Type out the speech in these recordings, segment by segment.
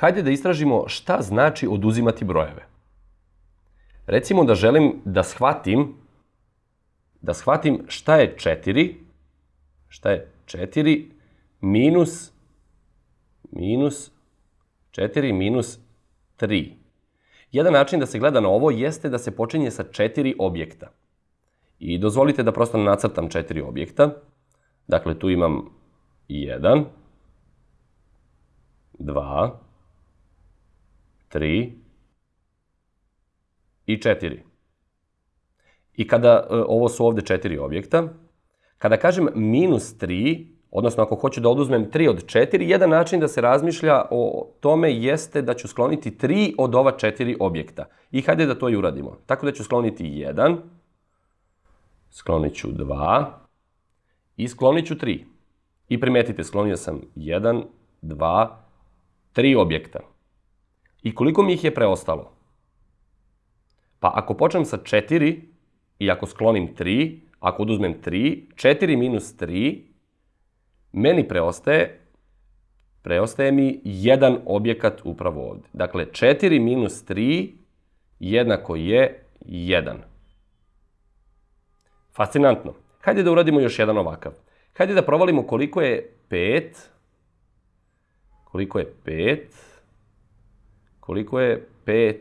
Hajde da istražimo šta znači oduzimati brojeve. Recimo da želim da shvatim da shvatim šta je 4, šta je 4 minus minus 4 minus 3. Jedan način da se gleda na ovo jeste da se počinje sa četiri objekta. I dozvolite da prosto nacrtam četiri objekta. Dakle, tu imam 1, 2, 3 i 4. I kada, e, ovo su ovde četiri objekta, kada kažem minus 3, odnosno ako hoću da oduzmem 3 od 4, jedan način da se razmišlja o tome jeste da ću skloniti 3 od ova četiri objekta. I hajde da to i uradimo. Tako da ću skloniti 1, sklonit ću 2 i sklonit ću 3. I primetite, sklonio sam 1, 2, 3 objekta. I koliko mi ih je preostalo? Pa ako počnem sa 4 i ako sklonim 3, ako oduzmem 3, 4 minus 3, meni preostaje, preostaje mi jedan objekat upravo ovde. Dakle, 4 minus 3 jednako je 1. Fascinantno. Hajde da uradimo još jedan ovakav. Hajde da provalimo koliko je 5, koliko je 5, koliko je 5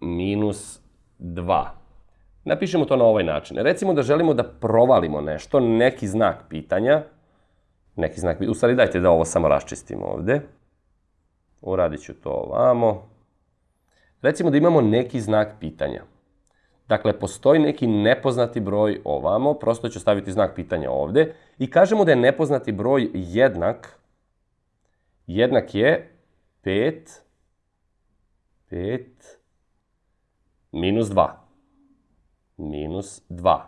minus 2. Napišemo to na ovaj način. Recimo da želimo da provalimo nešto, neki znak pitanja, neki znak, u stvari dajte da ovo samo raščistimo ovde. Uradit ću to ovamo. Recimo da imamo neki znak pitanja. Dakle, postoji neki nepoznati broj ovamo, prosto ću staviti znak pitanja ovde i kažemo da je nepoznati broj jednak, jednak je 5 5 minus 2. Minus 2.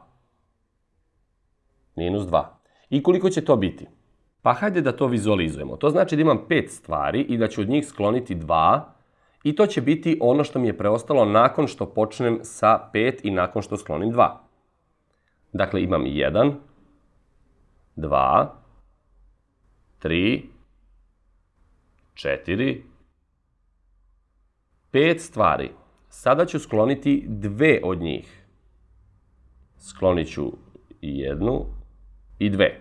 Minus 2. I koliko će to biti? Pa hajde da to vizualizujemo. To znači da imam 5 stvari i da ću od njih skloniti 2 i to će biti ono što mi je preostalo nakon što počnem sa 5 i nakon što sklonim 2. Dakle, imam 1, 2, 3, 4, pet stvari. Sada ću skloniti dve od njih. Sklonit ću jednu i dve.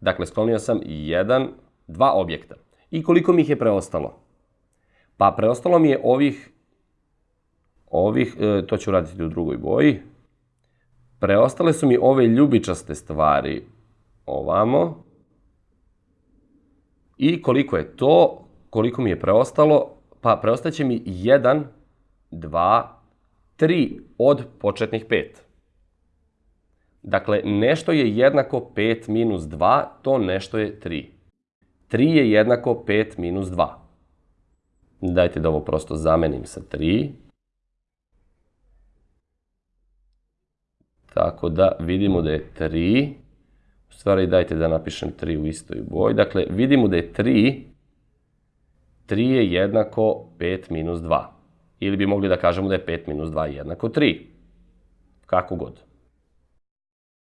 Dakle, sklonio sam jedan, dva objekta. I koliko mi ih je preostalo? Pa preostalo mi je ovih, ovih, e, to ću raditi u drugoj boji. Preostale su mi ove ljubičaste stvari ovamo. I koliko je to, koliko mi je preostalo, pa preostaće mi 1, 2, 3 od početnih 5. Dakle, nešto je jednako 5 minus 2, to nešto je 3. 3 je jednako 5 minus 2. Dajte da ovo prosto zamenim sa 3. Tako da vidimo da je 3. U stvari dajte da napišem 3 u istoj boji. Dakle, vidimo da je 3 3 je jednako 5 minus 2. Ili bi mogli da kažemo da je 5 minus 2 jednako 3. Kako god.